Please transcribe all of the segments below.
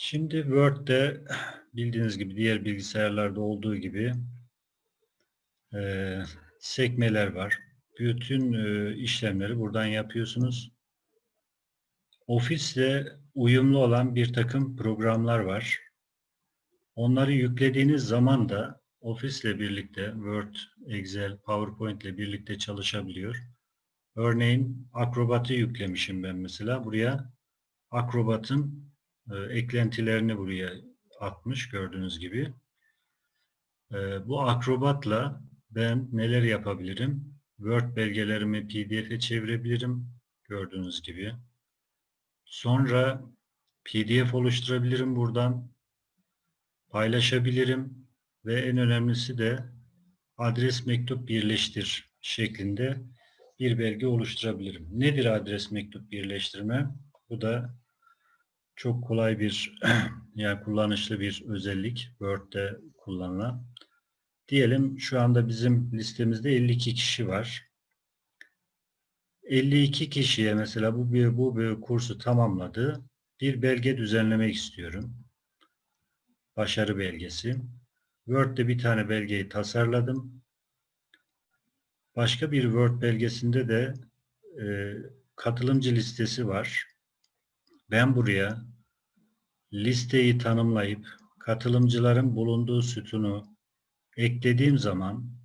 Şimdi Word'de bildiğiniz gibi diğer bilgisayarlarda olduğu gibi e, sekmeler var. Bütün e, işlemleri buradan yapıyorsunuz. Office'le uyumlu olan bir takım programlar var. Onları yüklediğiniz zaman da Office ile birlikte Word, Excel, PowerPoint ile birlikte çalışabiliyor. Örneğin Acrobat'ı yüklemişim ben mesela. Buraya Acrobat'ın eklentilerini buraya atmış gördüğünüz gibi. E, bu Acrobat'la ben neler yapabilirim? Word belgelerimi PDF'e çevirebilirim gördüğünüz gibi. Sonra PDF oluşturabilirim buradan. Paylaşabilirim ve en önemlisi de adres mektup birleştir şeklinde bir belge oluşturabilirim. Nedir adres mektup birleştirme? Bu da çok kolay bir yani kullanışlı bir özellik Word'de kullanılan. Diyelim şu anda bizim listemizde 52 kişi var. 52 kişiye mesela bu bir, bu bir kursu tamamladı. Bir belge düzenlemek istiyorum. Başarı belgesi. Word'de bir tane belgeyi tasarladım. Başka bir Word belgesinde de e, katılımcı listesi var. Ben buraya listeyi tanımlayıp katılımcıların bulunduğu sütunu eklediğim zaman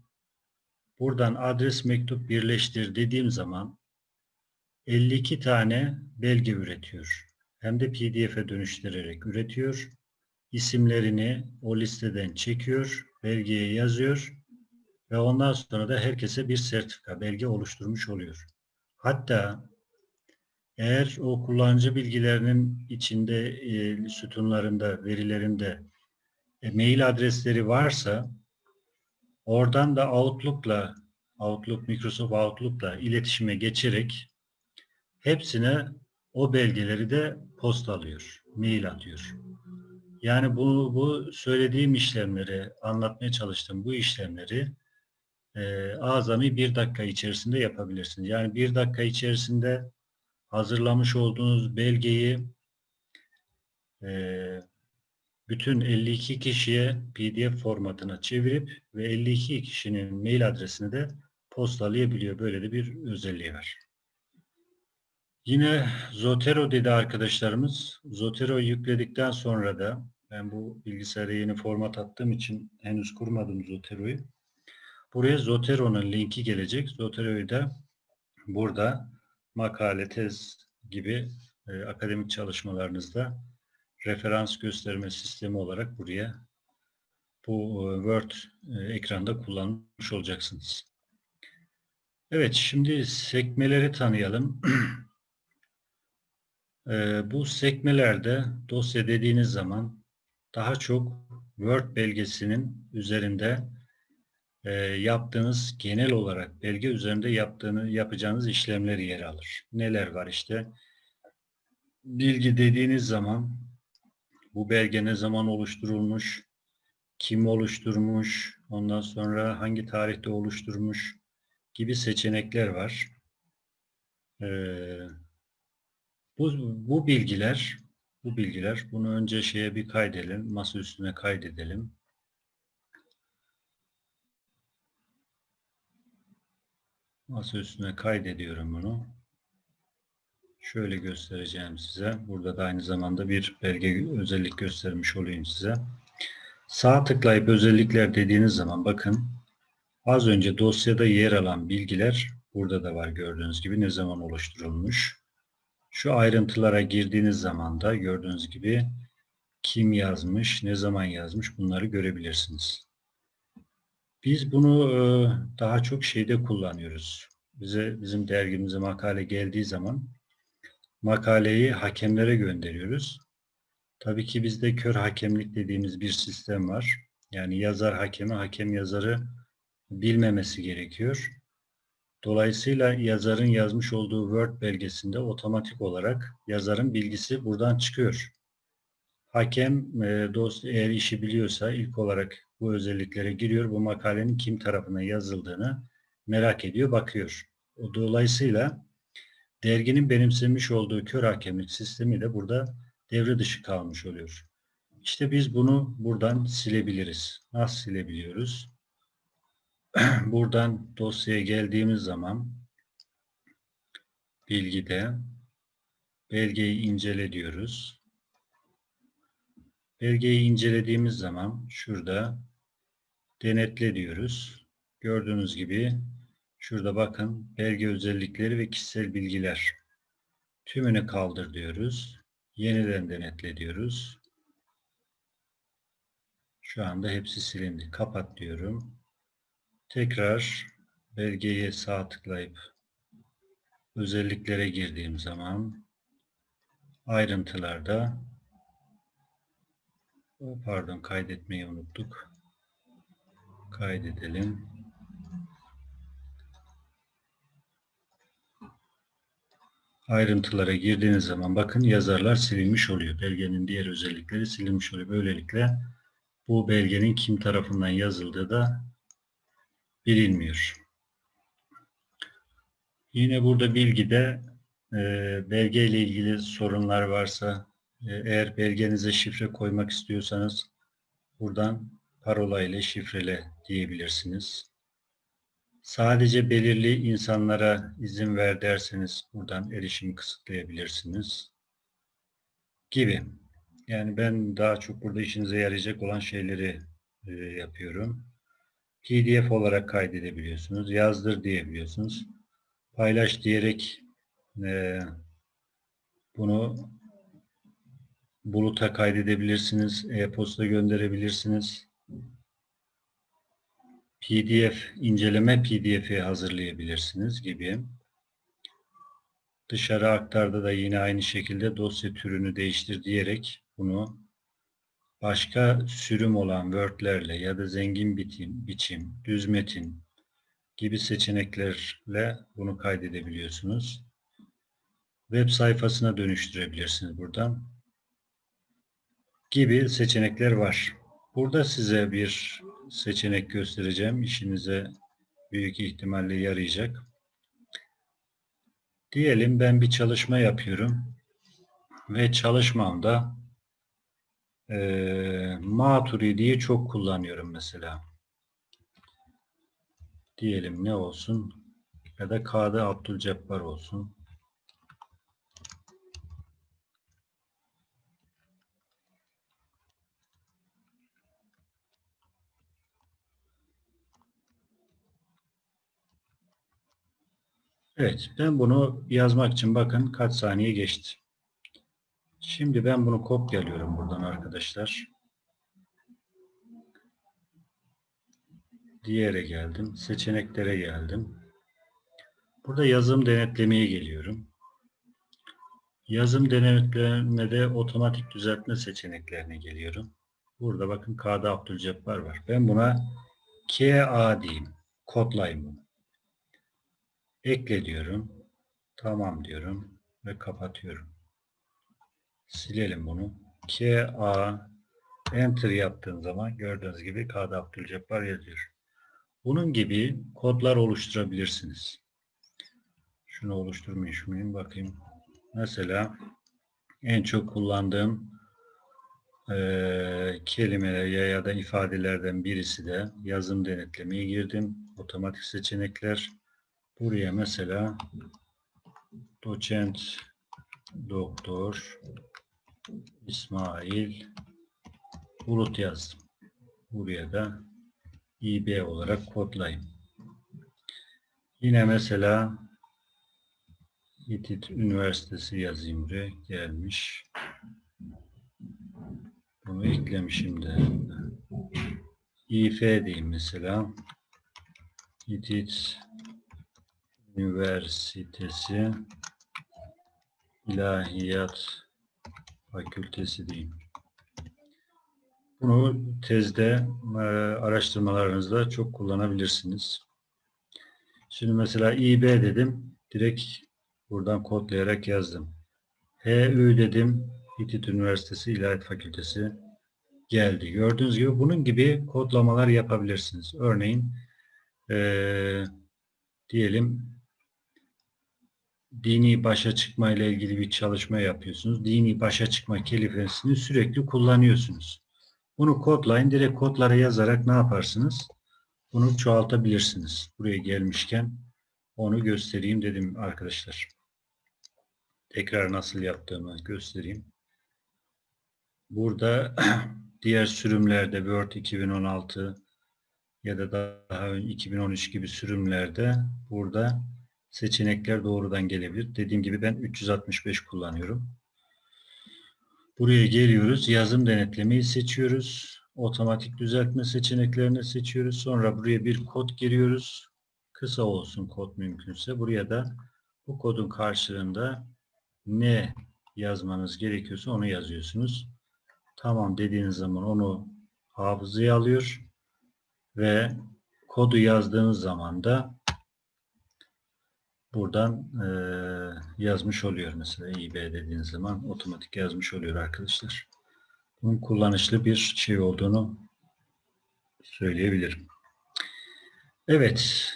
buradan adres mektup birleştir dediğim zaman 52 tane belge üretiyor. Hem de pdf'e dönüştürerek üretiyor. İsimlerini o listeden çekiyor, belgeye yazıyor ve ondan sonra da herkese bir sertifika, belge oluşturmuş oluyor. Hatta eğer o kullanıcı bilgilerinin içinde e, sütunlarında, verilerinde e, mail adresleri varsa oradan da Outlook'la Outlook, Microsoft Outlook'la iletişime geçerek hepsine o belgeleri de postalıyor, mail atıyor. Yani bu, bu söylediğim işlemleri, anlatmaya çalıştığım bu işlemleri e, azami bir dakika içerisinde yapabilirsiniz. Yani bir dakika içerisinde hazırlamış olduğunuz belgeyi e, bütün 52 kişiye PDF formatına çevirip ve 52 kişinin mail adresini de postalayabiliyor. Böyle de bir özelliği var. Yine Zotero dedi arkadaşlarımız. Zotero yükledikten sonra da ben bu bilgisayara yeni format attığım için henüz kurmadım Zotero'yu. Buraya Zotero'nun linki gelecek. Zotero'yu da burada makale, tez gibi e, akademik çalışmalarınızda referans gösterme sistemi olarak buraya bu e, Word e, ekranda kullanmış olacaksınız. Evet, şimdi sekmeleri tanıyalım. e, bu sekmelerde dosya dediğiniz zaman daha çok Word belgesinin üzerinde e, yaptığınız genel olarak belge üzerinde yaptığını yapacağınız işlemler yer alır. Neler var işte? Bilgi dediğiniz zaman bu belge ne zaman oluşturulmuş, kim oluşturmuş, ondan sonra hangi tarihte oluşturmuş gibi seçenekler var. Ee, bu, bu bilgiler bu bilgiler bunu önce şeye bir kaydedelim, masa üstüne kaydedelim. Masa üstüne kaydediyorum bunu. Şöyle göstereceğim size. Burada da aynı zamanda bir belge özellik göstermiş olayım size. Sağ tıklayıp özellikler dediğiniz zaman bakın az önce dosyada yer alan bilgiler burada da var gördüğünüz gibi ne zaman oluşturulmuş. Şu ayrıntılara girdiğiniz zaman da gördüğünüz gibi kim yazmış, ne zaman yazmış bunları görebilirsiniz. Biz bunu e, daha çok şeyde kullanıyoruz. Bize bizim dergimize makale geldiği zaman makaleyi hakemlere gönderiyoruz. Tabii ki bizde kör hakemlik dediğimiz bir sistem var. Yani yazar hakemi, hakem yazarı bilmemesi gerekiyor. Dolayısıyla yazarın yazmış olduğu Word belgesinde otomatik olarak yazarın bilgisi buradan çıkıyor. Hakem e, dost eğer işi biliyorsa ilk olarak bu özelliklere giriyor. Bu makalenin kim tarafına yazıldığını merak ediyor, bakıyor. Dolayısıyla derginin benimsemiş olduğu kör hakemlik sistemi de burada devre dışı kalmış oluyor. İşte biz bunu buradan silebiliriz. Nasıl silebiliyoruz? Buradan dosyaya geldiğimiz zaman bilgide belgeyi incele diyoruz. Belgeyi incelediğimiz zaman şurada denetle diyoruz. Gördüğünüz gibi şurada bakın belge özellikleri ve kişisel bilgiler. Tümünü kaldır diyoruz. Yeniden denetle diyoruz. Şu anda hepsi silindi. Kapat diyorum. Tekrar belgeye sağ tıklayıp özelliklere girdiğim zaman ayrıntılarda pardon kaydetmeyi unuttuk. Kaydedelim. Ayrıntılara girdiğiniz zaman bakın yazarlar silinmiş oluyor. Belgenin diğer özellikleri silinmiş oluyor. Böylelikle bu belgenin kim tarafından yazıldığı da bilinmiyor. Yine burada bilgide e, belge ile ilgili sorunlar varsa e, eğer belgenize şifre koymak istiyorsanız buradan parola ile şifrele diyebilirsiniz. Sadece belirli insanlara izin ver derseniz buradan erişimi kısıtlayabilirsiniz. Gibi. Yani ben daha çok burada işinize yarayacak olan şeyleri e, yapıyorum. PDF olarak kaydedebiliyorsunuz. Yazdır diyebiliyorsunuz. Paylaş diyerek e, bunu buluta kaydedebilirsiniz. E-posta gönderebilirsiniz. PDF, inceleme PDF'i hazırlayabilirsiniz gibi. Dışarı aktarda da yine aynı şekilde dosya türünü değiştir diyerek bunu başka sürüm olan Word'lerle ya da zengin bitim, biçim, düz metin gibi seçeneklerle bunu kaydedebiliyorsunuz. Web sayfasına dönüştürebilirsiniz buradan. Gibi seçenekler var. Burada size bir seçenek göstereceğim. İşinize büyük ihtimalle yarayacak. Diyelim ben bir çalışma yapıyorum ve çalışmamda e, Maturidi'yi çok kullanıyorum mesela. Diyelim ne olsun ya da K'da Abdülcebbar olsun. Evet, ben bunu yazmak için bakın kaç saniye geçti. Şimdi ben bunu kopyalıyorum buradan arkadaşlar. Diğere geldim. Seçeneklere geldim. Burada yazım denetlemeye geliyorum. Yazım denetlemede otomatik düzeltme seçeneklerine geliyorum. Burada bakın K'da Abdülcebbar var. Ben buna KA diyeyim. Kodlayayım bunu. Ekle diyorum. Tamam diyorum. Ve kapatıyorum. Silelim bunu. KA Enter yaptığım zaman gördüğünüz gibi K'da Abdülcebbar yazıyor. Bunun gibi kodlar oluşturabilirsiniz. Şunu oluşturmuş muyum? Bakayım. Mesela en çok kullandığım e, kelimeler ya, ya da ifadelerden birisi de yazım denetlemeye girdim. Otomatik seçenekler. Buraya mesela doçent doktor İsmail Bulut yazdım. Buraya da İB olarak kodlayayım. Yine mesela İTİT Üniversitesi yazayım buraya. Gelmiş. Bunu eklemişim de. İF diyeyim mesela. İTİT Üniversitesi İlahiyat Fakültesi diyeyim. Bunu tezde e, araştırmalarınızda çok kullanabilirsiniz. Şimdi mesela İB dedim. Direkt buradan kodlayarak yazdım. HÜ dedim. İTİT Üniversitesi İlahiyat Fakültesi geldi. Gördüğünüz gibi bunun gibi kodlamalar yapabilirsiniz. Örneğin e, diyelim dini başa çıkma ile ilgili bir çalışma yapıyorsunuz. Dini başa çıkma kelimesini sürekli kullanıyorsunuz. Bunu kodlayın. Direkt kodlara yazarak ne yaparsınız? Bunu çoğaltabilirsiniz. Buraya gelmişken onu göstereyim dedim arkadaşlar. Tekrar nasıl yaptığımı göstereyim. Burada diğer sürümlerde Word 2016 ya da daha ön 2013 gibi sürümlerde burada seçenekler doğrudan gelebilir. Dediğim gibi ben 365 kullanıyorum. Buraya geliyoruz. Yazım denetlemeyi seçiyoruz. Otomatik düzeltme seçeneklerini seçiyoruz. Sonra buraya bir kod giriyoruz. Kısa olsun kod mümkünse. Buraya da bu kodun karşılığında ne yazmanız gerekiyorsa onu yazıyorsunuz. Tamam dediğiniz zaman onu hafızaya alıyor ve kodu yazdığınız zaman da buradan e, yazmış oluyor. Mesela İB dediğiniz zaman otomatik yazmış oluyor arkadaşlar. Bunun kullanışlı bir şey olduğunu söyleyebilirim. Evet.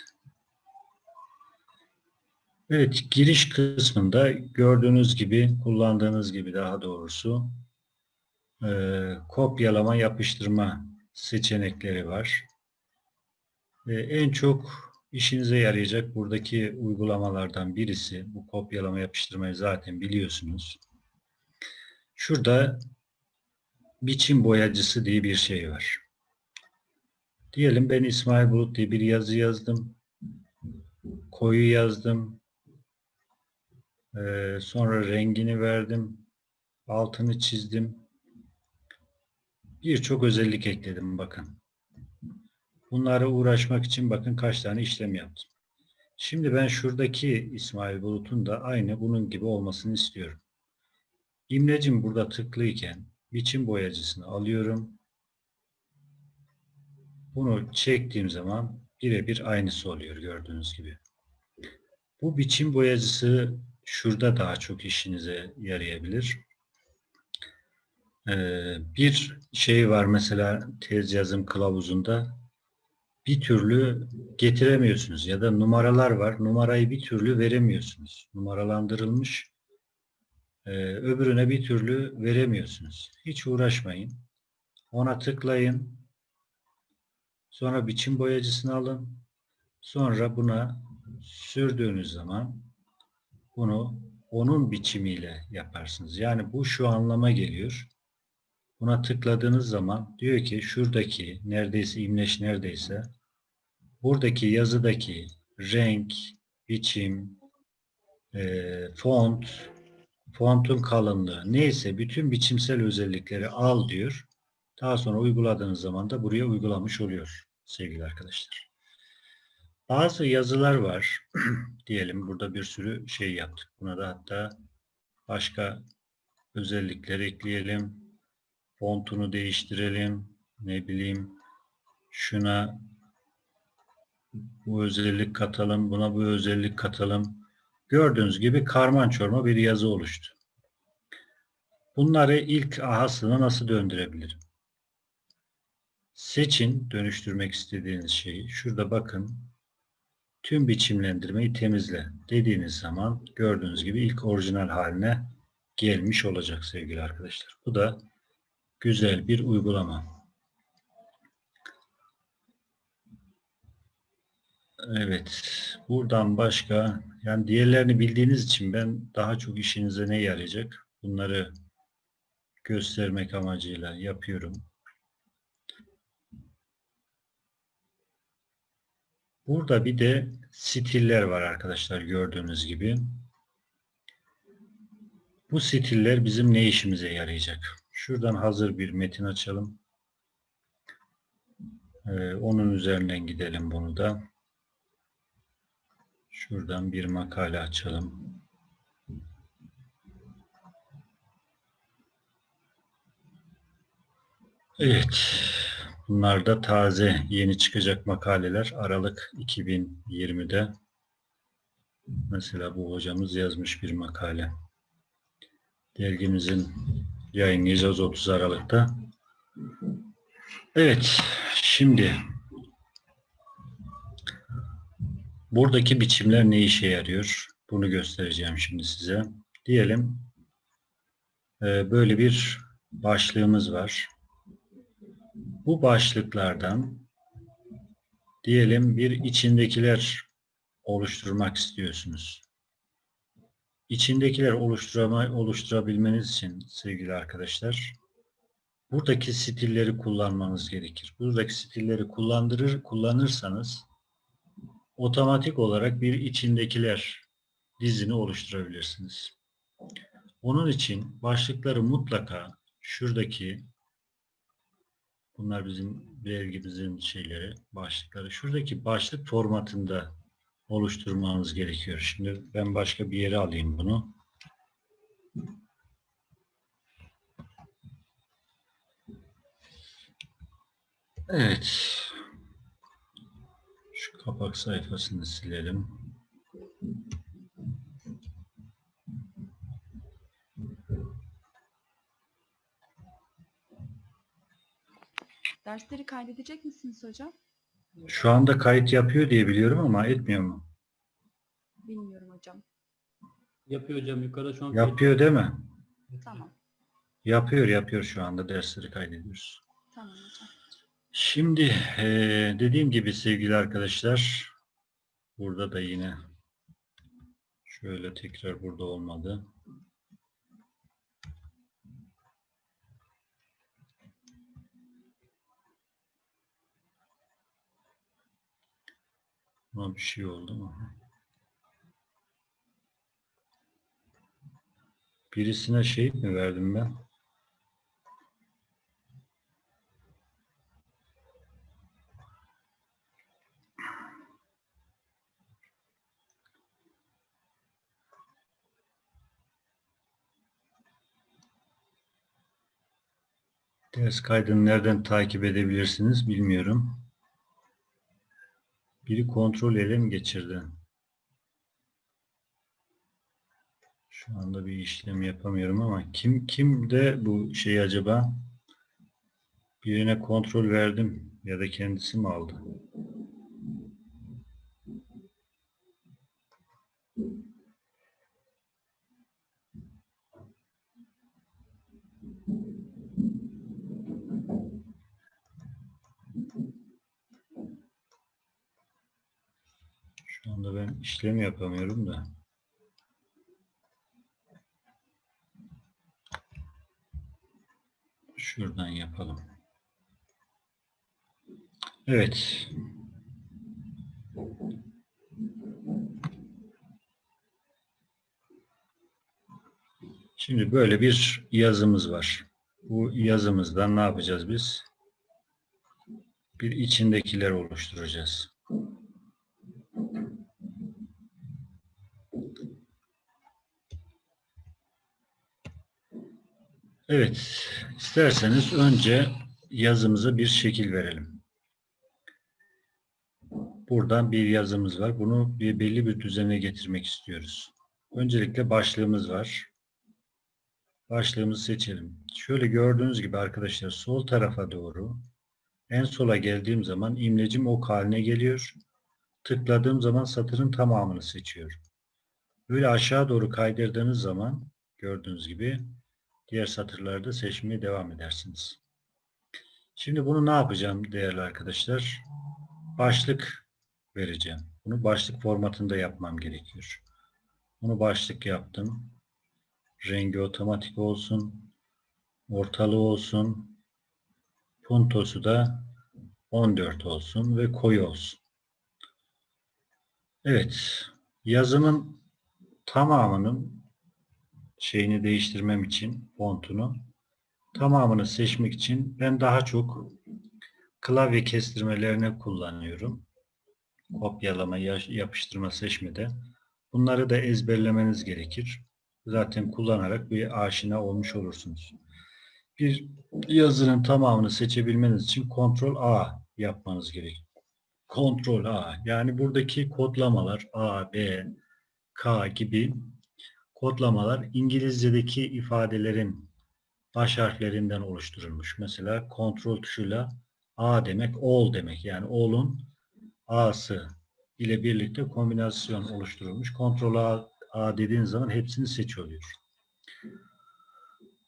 Evet, giriş kısmında gördüğünüz gibi, kullandığınız gibi daha doğrusu e, kopyalama, yapıştırma seçenekleri var. E, en çok işinize yarayacak buradaki uygulamalardan birisi, bu kopyalama, yapıştırmayı zaten biliyorsunuz. Şurada biçim boyacısı diye bir şey var. Diyelim ben İsmail Bulut diye bir yazı yazdım. Koyu yazdım. Ee, sonra rengini verdim. Altını çizdim. Birçok özellik ekledim bakın. Bunlara uğraşmak için bakın kaç tane işlem yaptım. Şimdi ben şuradaki İsmail Bulut'un da aynı bunun gibi olmasını istiyorum. İmlecim burada tıklıyken biçim boyacısını alıyorum. Bunu çektiğim zaman birebir aynısı oluyor gördüğünüz gibi. Bu biçim boyacısı şurada daha çok işinize yarayabilir. Ee, bir şey var mesela tez yazım kılavuzunda bir türlü getiremiyorsunuz ya da numaralar var. Numarayı bir türlü veremiyorsunuz. Numaralandırılmış ee, öbürüne bir türlü veremiyorsunuz. Hiç uğraşmayın. Ona tıklayın. Sonra biçim boyacısını alın. Sonra buna sürdüğünüz zaman bunu onun biçimiyle yaparsınız. Yani bu şu anlama geliyor. Buna tıkladığınız zaman diyor ki şuradaki neredeyse imleş neredeyse buradaki yazıdaki renk, biçim, e, font, fontun kalınlığı neyse bütün biçimsel özellikleri al diyor. Daha sonra uyguladığınız zaman da buraya uygulamış oluyor sevgili arkadaşlar. Bazı yazılar var. Diyelim burada bir sürü şey yaptık. Buna da hatta başka özellikler ekleyelim. Fontunu değiştirelim. Ne bileyim şuna bu özellik katalım. Buna bu özellik katalım. Gördüğünüz gibi karman çorma bir yazı oluştu. Bunları ilk ahasına nasıl döndürebilirim? Seçin dönüştürmek istediğiniz şeyi. Şurada bakın. Tüm biçimlendirmeyi temizle dediğiniz zaman gördüğünüz gibi ilk orijinal haline gelmiş olacak sevgili arkadaşlar. Bu da güzel bir uygulama. Evet. Buradan başka yani diğerlerini bildiğiniz için ben daha çok işinize ne yarayacak? Bunları göstermek amacıyla yapıyorum. Burada bir de stiller var arkadaşlar gördüğünüz gibi. Bu stiller bizim ne işimize yarayacak? Şuradan hazır bir metin açalım. Ee, onun üzerinden gidelim bunu da. Şuradan bir makale açalım. Evet. Bunlar da taze, yeni çıkacak makaleler. Aralık 2020'de. Mesela bu hocamız yazmış bir makale. Dergimizin yayınlayacağız 30 Aralık'ta. Evet, şimdi buradaki biçimler ne işe yarıyor? Bunu göstereceğim şimdi size. Diyelim e, böyle bir başlığımız var. Bu başlıklardan diyelim bir içindekiler oluşturmak istiyorsunuz. İçindekiler oluşturama, oluşturabilmeniz için sevgili arkadaşlar buradaki stilleri kullanmanız gerekir. Buradaki stilleri kullandırır kullanırsanız otomatik olarak bir içindekiler dizini oluşturabilirsiniz. Onun için başlıkları mutlaka şuradaki bunlar bizim vergimizin şeyleri, başlıkları. Şuradaki başlık formatında oluşturmanız gerekiyor. Şimdi ben başka bir yere alayım bunu. Evet. Kapak sayfasını silelim. Dersleri kaydedecek misiniz hocam? Şu anda kayıt yapıyor diye biliyorum ama etmiyor mu? Bilmiyorum hocam. Yapıyor hocam yukarıda şu an. Yapıyor değil mi? Tamam. Yapıyor yapıyor şu anda dersleri kaydediyoruz. Tamam hocam. Şimdi eee, dediğim gibi sevgili arkadaşlar burada da yine şöyle tekrar burada olmadı. Buna bir şey oldu mu? Birisine şey mi verdim ben? Ders kaydını nereden takip edebilirsiniz bilmiyorum. Biri kontrol ele mi geçirdi? Şu anda bir işlem yapamıyorum ama kim kim de bu şey acaba? Birine kontrol verdim ya da kendisi mi aldı? Şu anda ben işlem yapamıyorum da. Şuradan yapalım. Evet. Şimdi böyle bir yazımız var. Bu yazımızdan ne yapacağız biz? Bir içindekiler oluşturacağız. Evet, isterseniz önce yazımıza bir şekil verelim. Buradan bir yazımız var. Bunu bir belli bir düzene getirmek istiyoruz. Öncelikle başlığımız var. Başlığımızı seçelim. Şöyle gördüğünüz gibi arkadaşlar sol tarafa doğru en sola geldiğim zaman imlecim ok haline geliyor. Tıkladığım zaman satırın tamamını seçiyor. Böyle aşağı doğru kaydırdığınız zaman gördüğünüz gibi diğer satırlarda seçmeye devam edersiniz. Şimdi bunu ne yapacağım değerli arkadaşlar? Başlık vereceğim. Bunu başlık formatında yapmam gerekiyor. Bunu başlık yaptım. Rengi otomatik olsun. Ortalığı olsun. Puntosu da 14 olsun ve koyu olsun. Evet. Yazımın tamamının şeyini değiştirmem için fontunu tamamını seçmek için ben daha çok klavye kestirmelerini kullanıyorum. Kopyalama, yapıştırma, seçmede. Bunları da ezberlemeniz gerekir. Zaten kullanarak bir aşina olmuş olursunuz. Bir yazının tamamını seçebilmeniz için Ctrl A yapmanız gerekir. Ctrl A. Yani buradaki kodlamalar A, B, K gibi kodlamalar İngilizce'deki ifadelerin baş harflerinden oluşturulmuş. Mesela kontrol tuşuyla A demek all demek. Yani all'un A'sı ile birlikte kombinasyon oluşturulmuş. Kontrol A, A dediğiniz zaman hepsini seç oluyor.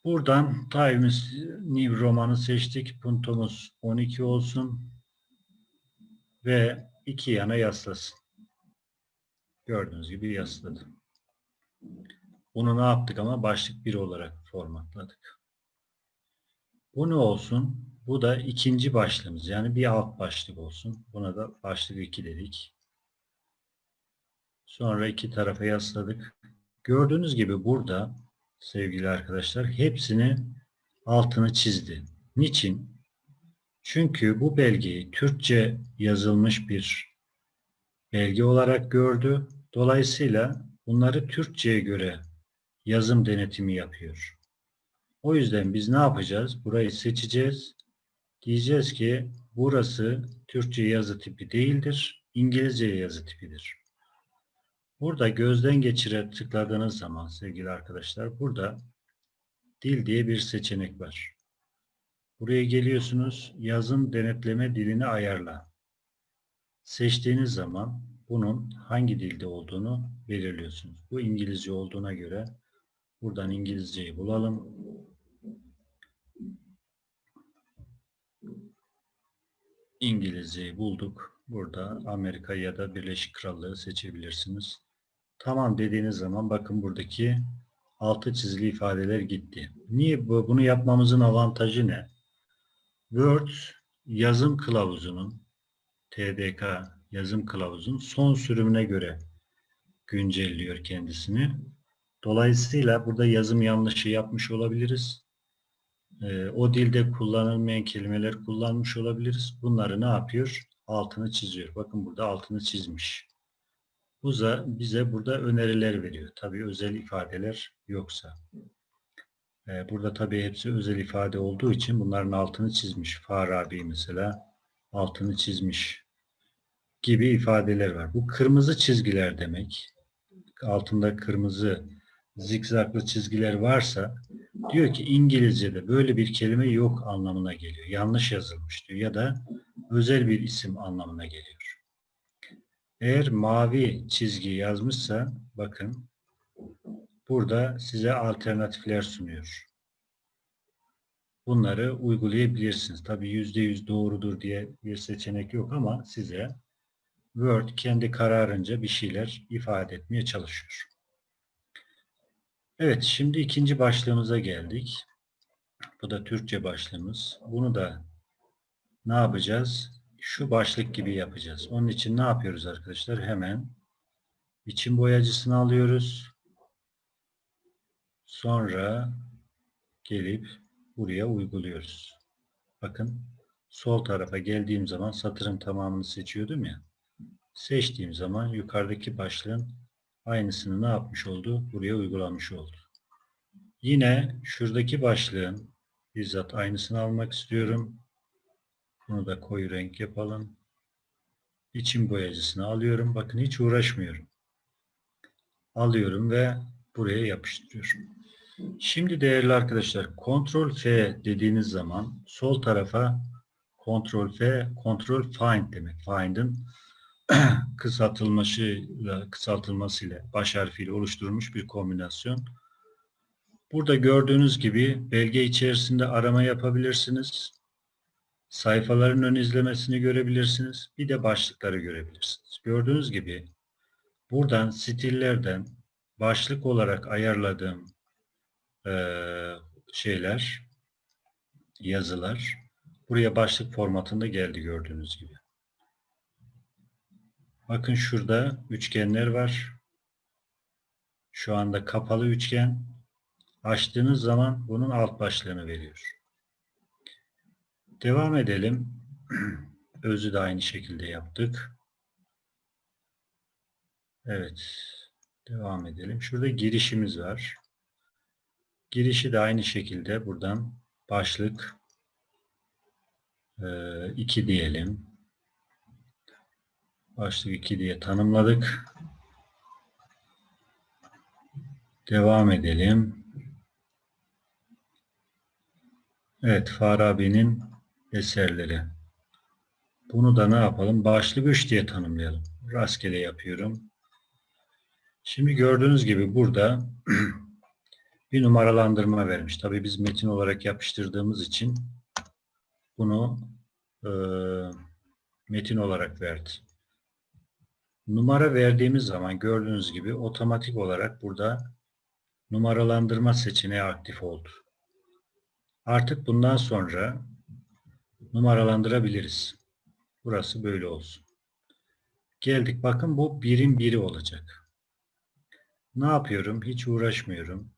Buradan Times New romanı seçtik. Puntomuz 12 olsun. Ve iki yana yaslasın. Gördüğünüz gibi yasladı. Bunu ne yaptık ama başlık 1 olarak formatladık. Bu ne olsun? Bu da ikinci başlığımız. Yani bir alt başlık olsun. Buna da başlık 2 dedik. Sonra iki tarafa yasladık. Gördüğünüz gibi burada sevgili arkadaşlar hepsini altını çizdi. Niçin? Çünkü bu belgeyi Türkçe yazılmış bir belge olarak gördü. Dolayısıyla bunları Türkçe'ye göre yazım denetimi yapıyor. O yüzden biz ne yapacağız? Burayı seçeceğiz. Diyeceğiz ki burası Türkçe yazı tipi değildir. İngilizce yazı tipidir. Burada gözden geçire tıkladığınız zaman sevgili arkadaşlar burada dil diye bir seçenek var. Buraya geliyorsunuz. Yazım denetleme dilini ayarla. Seçtiğiniz zaman bunun hangi dilde olduğunu belirliyorsunuz. Bu İngilizce olduğuna göre buradan İngilizceyi bulalım. İngilizceyi bulduk. Burada Amerika ya da Birleşik Krallığı seçebilirsiniz. Tamam dediğiniz zaman bakın buradaki altı çizili ifadeler gitti. Niye bu? Bunu yapmamızın avantajı ne? Word yazım kılavuzunun TDK yazım kılavuzunun son sürümüne göre güncelliyor kendisini. Dolayısıyla burada yazım yanlışı yapmış olabiliriz. Ee, o dilde kullanılmayan kelimeler kullanmış olabiliriz. Bunları ne yapıyor? Altını çiziyor. Bakın burada altını çizmiş. Bu da bize burada öneriler veriyor. Tabii özel ifadeler yoksa. Ee, burada tabii hepsi özel ifade olduğu için bunların altını çizmiş. Farabi mesela altını çizmiş gibi ifadeler var. Bu kırmızı çizgiler demek. Altında kırmızı zikzaklı çizgiler varsa diyor ki İngilizce'de böyle bir kelime yok anlamına geliyor. Yanlış yazılmış diyor ya da özel bir isim anlamına geliyor. Eğer mavi çizgi yazmışsa bakın burada size alternatifler sunuyor. Bunları uygulayabilirsiniz. Tabi yüzde yüz doğrudur diye bir seçenek yok ama size Word kendi kararınca bir şeyler ifade etmeye çalışıyor. Evet, şimdi ikinci başlığımıza geldik. Bu da Türkçe başlığımız. Bunu da ne yapacağız? Şu başlık gibi yapacağız. Onun için ne yapıyoruz arkadaşlar? Hemen biçim boyacısını alıyoruz. Sonra gelip buraya uyguluyoruz. Bakın sol tarafa geldiğim zaman satırın tamamını seçiyordum ya. Seçtiğim zaman yukarıdaki başlığın aynısını ne yapmış oldu? Buraya uygulamış oldu. Yine şuradaki başlığın bizzat aynısını almak istiyorum. Bunu da koyu renk yapalım. İçim boyacısını alıyorum. Bakın hiç uğraşmıyorum. Alıyorum ve buraya yapıştırıyorum. Şimdi değerli arkadaşlar Ctrl F dediğiniz zaman sol tarafa Ctrl F, Ctrl Find demek. Find'in kısaltılmasıyla, kısaltılmasıyla baş harfiyle oluşturulmuş bir kombinasyon. Burada gördüğünüz gibi belge içerisinde arama yapabilirsiniz. Sayfaların ön izlemesini görebilirsiniz. Bir de başlıkları görebilirsiniz. Gördüğünüz gibi buradan stillerden başlık olarak ayarladığım eee, şeyler, yazılar buraya başlık formatında geldi gördüğünüz gibi. Bakın şurada üçgenler var. Şu anda kapalı üçgen. Açtığınız zaman bunun alt başlığını veriyor. Devam edelim. Özü de aynı şekilde yaptık. Evet. Devam edelim. Şurada girişimiz var. Girişi de aynı şekilde buradan başlık 2 diyelim. Başlık 2 diye tanımladık. Devam edelim. Evet, Farabi'nin eserleri. Bunu da ne yapalım? Başlık 3 diye tanımlayalım. Rastgele yapıyorum. Şimdi gördüğünüz gibi burada bir numaralandırma vermiş. Tabii biz metin olarak yapıştırdığımız için bunu e, metin olarak verdi. Numara verdiğimiz zaman gördüğünüz gibi otomatik olarak burada numaralandırma seçeneği aktif oldu. Artık bundan sonra numaralandırabiliriz. Burası böyle olsun. Geldik. Bakın bu birim biri olacak. Ne yapıyorum? Hiç uğraşmıyorum.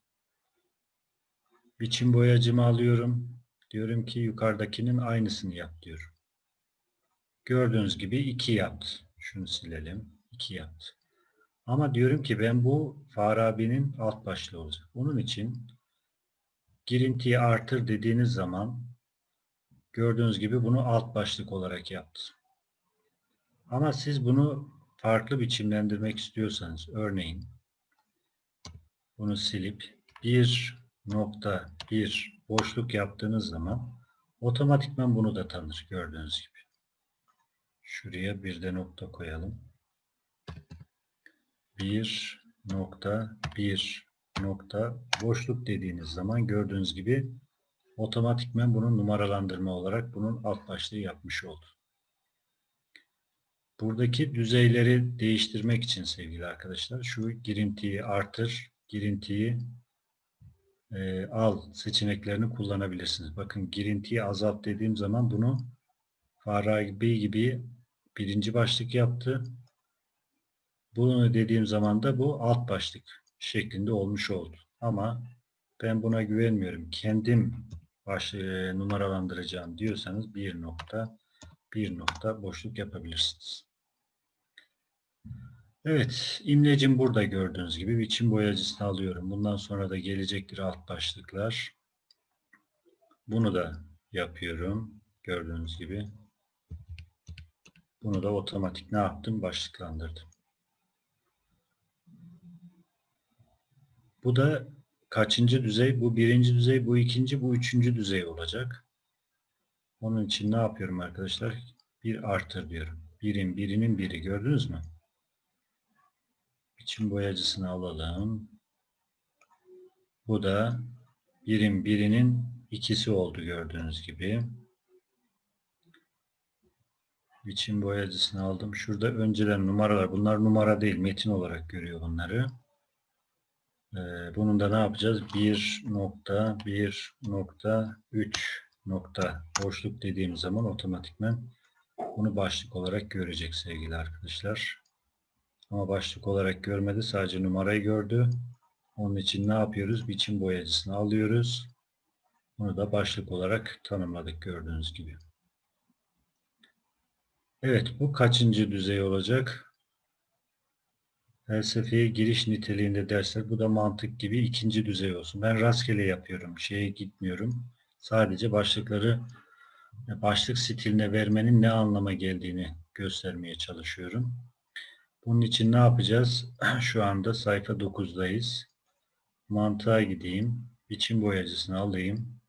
Biçim boyacımı alıyorum. Diyorum ki yukarıdakinin aynısını yap diyorum. Gördüğünüz gibi 2 yaptı. Şunu silelim. 2 yaptı. Ama diyorum ki ben bu Farabi'nin alt başlığı olacak. Onun için girintiyi artır dediğiniz zaman gördüğünüz gibi bunu alt başlık olarak yaptı. Ama siz bunu farklı biçimlendirmek istiyorsanız örneğin bunu silip bir nokta bir boşluk yaptığınız zaman otomatikman bunu da tanır gördüğünüz gibi. Şuraya bir de nokta koyalım. Bir nokta bir nokta boşluk dediğiniz zaman gördüğünüz gibi otomatikmen bunun numaralandırma olarak bunun alt başlığı yapmış oldu. Buradaki düzeyleri değiştirmek için sevgili arkadaşlar şu girintiyi artır, girintiyi e, al seçeneklerini kullanabilirsiniz. Bakın girintiyi azalt dediğim zaman bunu Farabi gibi birinci başlık yaptı. Bunu dediğim zaman da bu alt başlık şeklinde olmuş oldu. Ama ben buna güvenmiyorum. Kendim baş, e, numaralandıracağım diyorsanız bir nokta bir nokta boşluk yapabilirsiniz. Evet, imlecim burada gördüğünüz gibi biçim boyacısını alıyorum. Bundan sonra da gelecektir alt başlıklar. Bunu da yapıyorum. Gördüğünüz gibi. Bunu da otomatik ne yaptım? Başlıklandırdım. Bu da kaçıncı düzey? Bu birinci düzey, bu ikinci, bu üçüncü düzey olacak. Onun için ne yapıyorum arkadaşlar? Bir artır diyorum. Birin, birinin biri gördünüz mü? Biçim boyacısını alalım. Bu da birim birinin ikisi oldu gördüğünüz gibi. Biçim boyacısını aldım. Şurada önceden numaralar. Bunlar numara değil. Metin olarak görüyor bunları. Ee, bunun da ne yapacağız? 1 nokta 1 nokta 3 nokta boşluk dediğim zaman otomatikmen bunu başlık olarak görecek sevgili arkadaşlar. Ama başlık olarak görmedi. Sadece numarayı gördü. Onun için ne yapıyoruz? Biçim boyacısını alıyoruz. Bunu da başlık olarak tanımladık gördüğünüz gibi. Evet bu kaçıncı düzey olacak? Felsefeye giriş niteliğinde dersler. Bu da mantık gibi ikinci düzey olsun. Ben rastgele yapıyorum. Şeye gitmiyorum. Sadece başlıkları başlık stiline vermenin ne anlama geldiğini göstermeye çalışıyorum. Bunun için ne yapacağız? Şu anda sayfa 9'dayız. Mantığa gideyim. Biçim boyacısını alayım.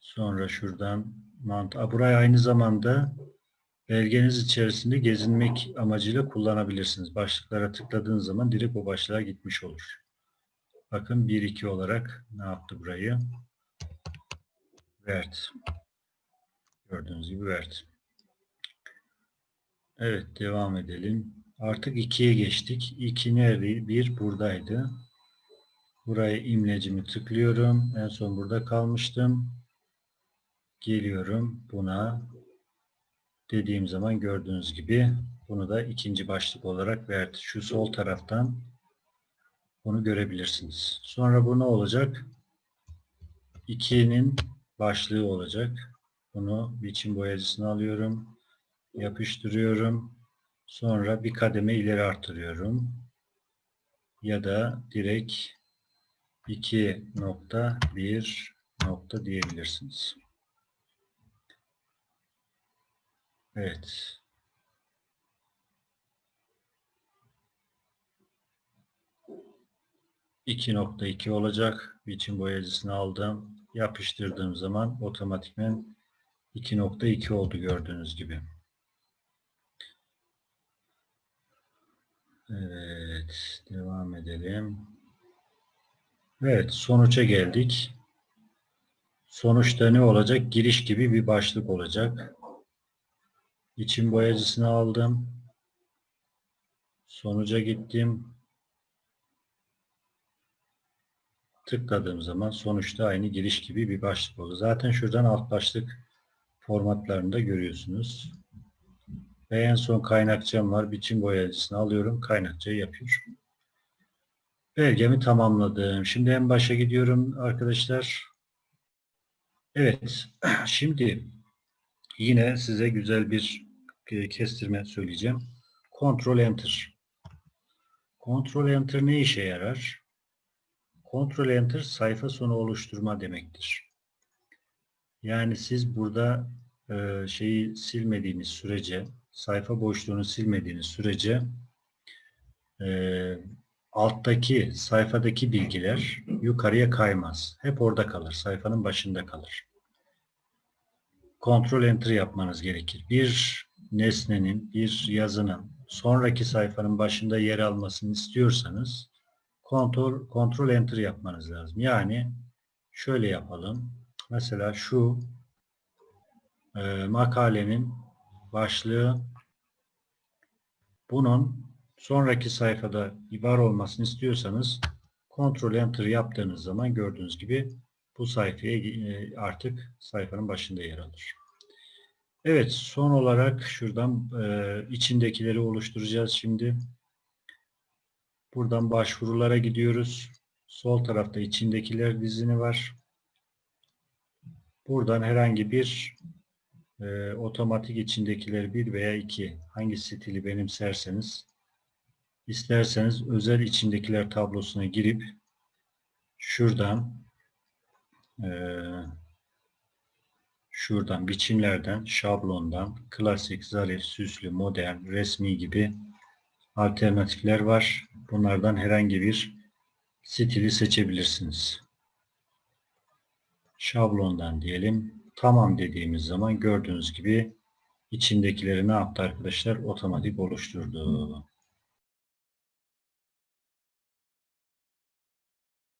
Sonra şuradan mantığa. Burayı aynı zamanda belgeniz içerisinde gezinmek amacıyla kullanabilirsiniz. Başlıklara tıkladığınız zaman direkt o başlığa gitmiş olur. Bakın 1-2 olarak ne yaptı burayı? Verdi. Gördüğünüz gibi verdi. Evet devam edelim. Artık 2'ye geçtik. 2 nerede? 1 buradaydı. Buraya imlecimi tıklıyorum. En son burada kalmıştım. Geliyorum buna. Dediğim zaman gördüğünüz gibi bunu da ikinci başlık olarak verdi. Şu sol taraftan bunu görebilirsiniz. Sonra bu ne olacak? 2'nin başlığı olacak. Bunu biçim boyacısına alıyorum yapıştırıyorum. Sonra bir kademe ileri artırıyorum. Ya da direkt 2 nokta 1 nokta diyebilirsiniz. Evet. İki nokta iki olacak. Biçim boyacısını aldım. Yapıştırdığım zaman otomatikmen 2.2 oldu gördüğünüz gibi. Evet. Devam edelim. Evet, sonuça geldik. Sonuçta ne olacak? Giriş gibi bir başlık olacak. İçin boyacısını aldım. Sonuca gittim. Tıkladığım zaman sonuçta aynı giriş gibi bir başlık oldu. Zaten şuradan alt başlık formatlarını da görüyorsunuz. Ve en son kaynakçam var. Biçim boyacısını alıyorum. Kaynakçayı yapıyor. Belgemi tamamladım. Şimdi en başa gidiyorum arkadaşlar. Evet. Şimdi yine size güzel bir e, kestirme söyleyeceğim. Ctrl Enter. Ctrl Enter ne işe yarar? Ctrl Enter sayfa sonu oluşturma demektir. Yani siz burada e, şeyi silmediğiniz sürece, sayfa boşluğunu silmediğiniz sürece e, alttaki sayfadaki bilgiler yukarıya kaymaz. Hep orada kalır. Sayfanın başında kalır. Ctrl Enter yapmanız gerekir. Bir nesnenin, bir yazının sonraki sayfanın başında yer almasını istiyorsanız Ctrl, Ctrl Enter yapmanız lazım. Yani şöyle yapalım. Mesela şu e, makalenin başlığı bunun sonraki sayfada var olmasını istiyorsanız Ctrl Enter yaptığınız zaman gördüğünüz gibi bu sayfaya e, artık sayfanın başında yer alır. Evet son olarak şuradan e, içindekileri oluşturacağız şimdi. Buradan başvurulara gidiyoruz. Sol tarafta içindekiler dizini var. Buradan herhangi bir e, otomatik içindekiler bir veya iki hangi stili benimserseniz isterseniz özel içindekiler tablosuna girip şuradan e, şuradan biçimlerden, şablondan, klasik, zarif, süslü, modern, resmi gibi alternatifler var. Bunlardan herhangi bir stili seçebilirsiniz. Şablondan diyelim. Tamam dediğimiz zaman gördüğünüz gibi içindekileri ne yaptı arkadaşlar? Otomatik oluşturdu.